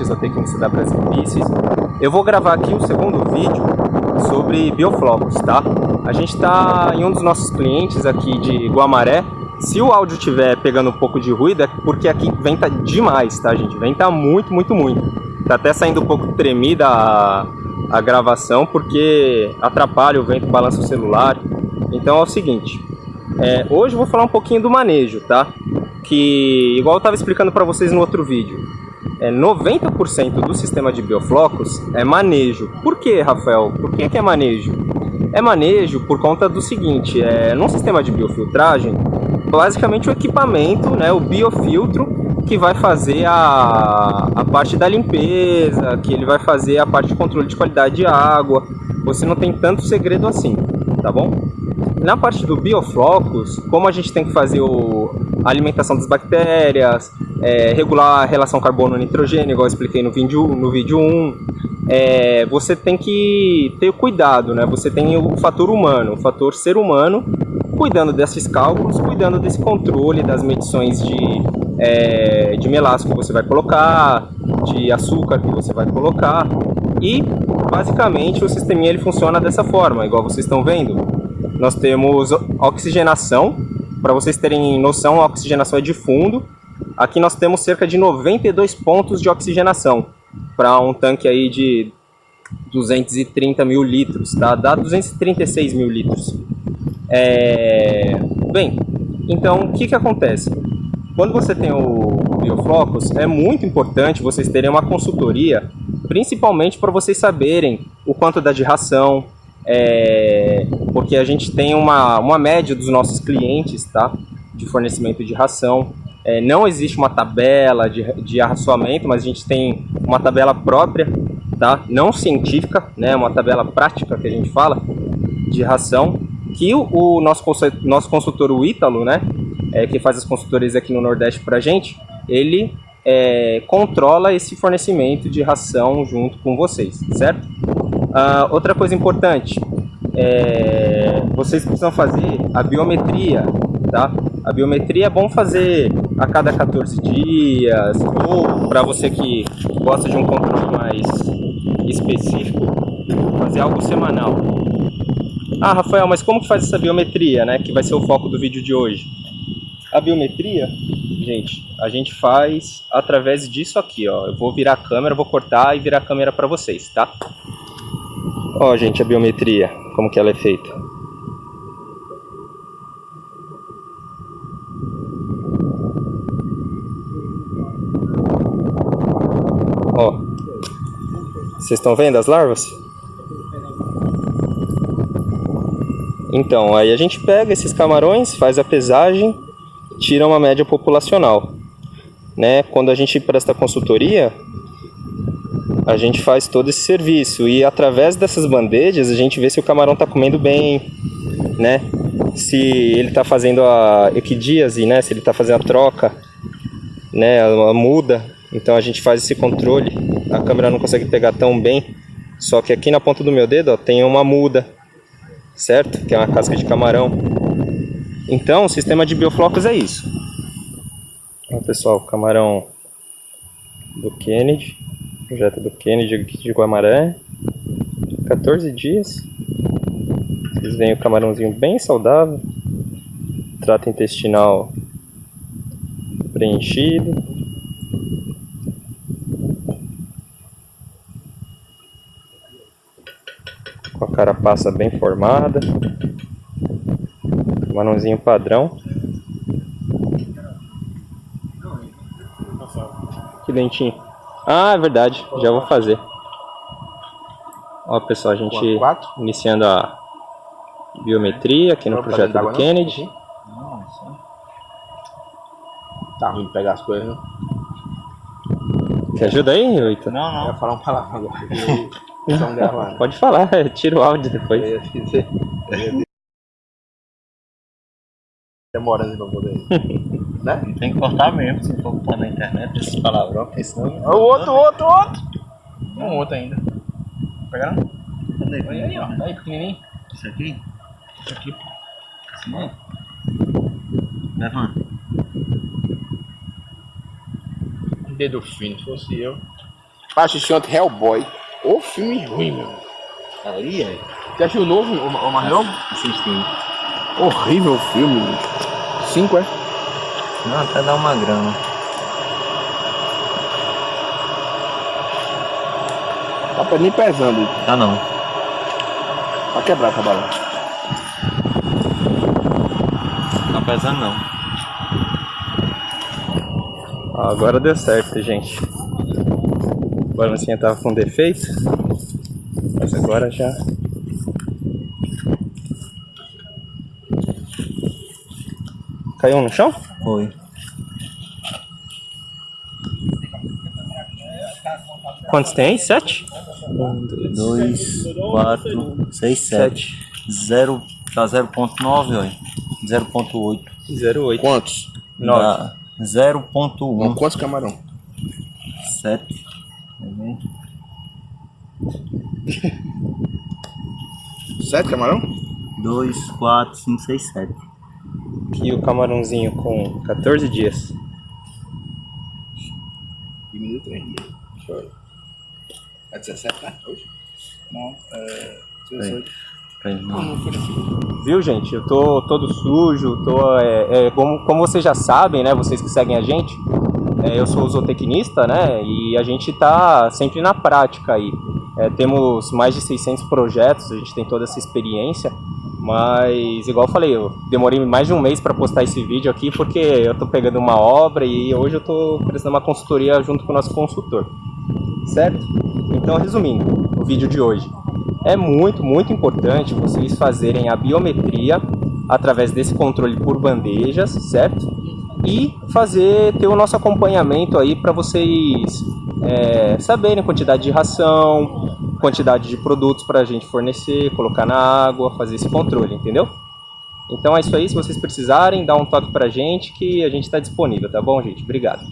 Tenho que da Brasil Pieces. Eu vou gravar aqui o segundo vídeo sobre bioflocos, tá? A gente está em um dos nossos clientes aqui de Guamaré. Se o áudio estiver pegando um pouco de ruído, é porque aqui venta demais, tá gente? Venta muito, muito, muito. Tá até saindo um pouco tremida a, a gravação, porque atrapalha o vento, balança o celular. Então é o seguinte, é, hoje eu vou falar um pouquinho do manejo, tá? Que, igual eu estava explicando para vocês no outro vídeo, é 90% do sistema de bioflocos é manejo. Por que, Rafael? Por que, que é manejo? É manejo por conta do seguinte, é, num sistema de biofiltragem, basicamente o equipamento, né, o biofiltro, que vai fazer a, a parte da limpeza, que ele vai fazer a parte de controle de qualidade de água. Você não tem tanto segredo assim, tá bom? Na parte do bioflocos, como a gente tem que fazer o, a alimentação das bactérias, é, regular a relação carbono-nitrogênio, igual eu expliquei no vídeo, no vídeo 1, é, você tem que ter cuidado, né? Você tem o fator humano, o fator ser humano, cuidando desses cálculos, cuidando desse controle das medições de, é, de melaço que você vai colocar, de açúcar que você vai colocar. E, basicamente, o sisteminha ele funciona dessa forma, igual vocês estão vendo. Nós temos oxigenação, para vocês terem noção, a oxigenação é de fundo. Aqui nós temos cerca de 92 pontos de oxigenação para um tanque aí de 230 mil litros, tá? Dá 236 mil litros. É... Bem, então o que, que acontece? Quando você tem o Bioflocos, é muito importante vocês terem uma consultoria, principalmente para vocês saberem o quanto dá de ração, é, porque a gente tem uma, uma média dos nossos clientes tá, de fornecimento de ração. É, não existe uma tabela de, de arraçoamento, mas a gente tem uma tabela própria, tá? não científica, né? uma tabela prática que a gente fala de ração, que o, o nosso, nosso consultor, o Ítalo, né? É, que faz as consultorias aqui no Nordeste para a gente, ele é, controla esse fornecimento de ração junto com vocês, certo? Uh, outra coisa importante, é, vocês precisam fazer a biometria, tá? A biometria é bom fazer a cada 14 dias, ou para você que gosta de um controle mais específico, fazer algo semanal. Ah, Rafael, mas como que faz essa biometria, né? Que vai ser o foco do vídeo de hoje. A biometria, gente, a gente faz através disso aqui, ó. Eu vou virar a câmera, vou cortar e virar a câmera para vocês, tá? Ó, gente, a biometria, como que ela é feita. Ó, vocês estão vendo as larvas? Então, aí a gente pega esses camarões, faz a pesagem, tira uma média populacional. Né? Quando a gente presta consultoria, a gente faz todo esse serviço e através dessas bandejas a gente vê se o camarão está comendo bem, né? Se ele está fazendo a equidíase, né? Se ele está fazendo a troca, né? A muda. Então a gente faz esse controle. A câmera não consegue pegar tão bem, só que aqui na ponta do meu dedo ó, tem uma muda, certo? Que é uma casca de camarão. Então o sistema de bioflocos é isso. Ó, pessoal, camarão do Kennedy projeto do Kennedy aqui de Guamaré. 14 dias. Vocês veem o camarãozinho bem saudável. Trato intestinal preenchido. Com a carapaça bem formada. Camarãozinho padrão. Que dentinho. Ah, é verdade. Já vou fazer. Ó, pessoal, a gente iniciando a biometria aqui no projeto do? Kennedy. Tá ruim de pegar as coisas, né? Você ajuda aí, Oito? Não, Eu não. ia falar um palavrão agora. Pode falar, tira o áudio depois. Demorando pra poder. né? Tem que cortar mesmo se for botar na internet esses palavrão, porque senão. O outro, outro, outro. Um outro ainda. Pegaram? Cadê? Olha aí, ó. Aí, pequenininho. Isso aqui? Isso aqui. Assim, ó. Levanta. Dedo fino, se fosse eu. Assisti ontem Hellboy. Ô filme ruim, meu. Ali, é. Você achou o novo, o, o mais novo? Assistindo. Horrível o filme. Cinco, é? Não, até dá uma grana. Tá nem pesando. Tá não. Pra quebrar essa bala. Tá pesando não. Agora deu certo, gente. A balancinha tava com defeito. Mas agora já. Caiu no chão? Foi. Quantos tem aí? Sete? Um, dois, quatro, seis, sete. Zero. Tá 0.9, olha. 0.8. 0,8. Quantos? Nove. Dá 0.1. Quantos camarão? 7. Vendo? Sete camarão? 2, 4, 5, 6, 7. E o camarãozinho com 14 dias. Diminuiu três dias. Deixa eu ver. É 17, né? Hoje? Não, é. 18. Pra ele não. Viu, gente? Eu tô todo sujo, tô. É, é, como, como vocês já sabem, né? Vocês que seguem a gente, é, eu sou zootecnista, né? E a gente tá sempre na prática aí. É, temos mais de 600 projetos, a gente tem toda essa experiência. Mas, igual eu falei, eu demorei mais de um mês para postar esse vídeo aqui porque eu tô pegando uma obra e hoje eu tô prestando uma consultoria junto com o nosso consultor. Certo? Então, resumindo, o vídeo de hoje. É muito, muito importante vocês fazerem a biometria através desse controle por bandejas, certo? E fazer ter o nosso acompanhamento aí para vocês é, saberem quantidade de ração, quantidade de produtos para a gente fornecer, colocar na água, fazer esse controle, entendeu? Então é isso aí, se vocês precisarem, dá um toque pra gente que a gente está disponível, tá bom, gente? Obrigado.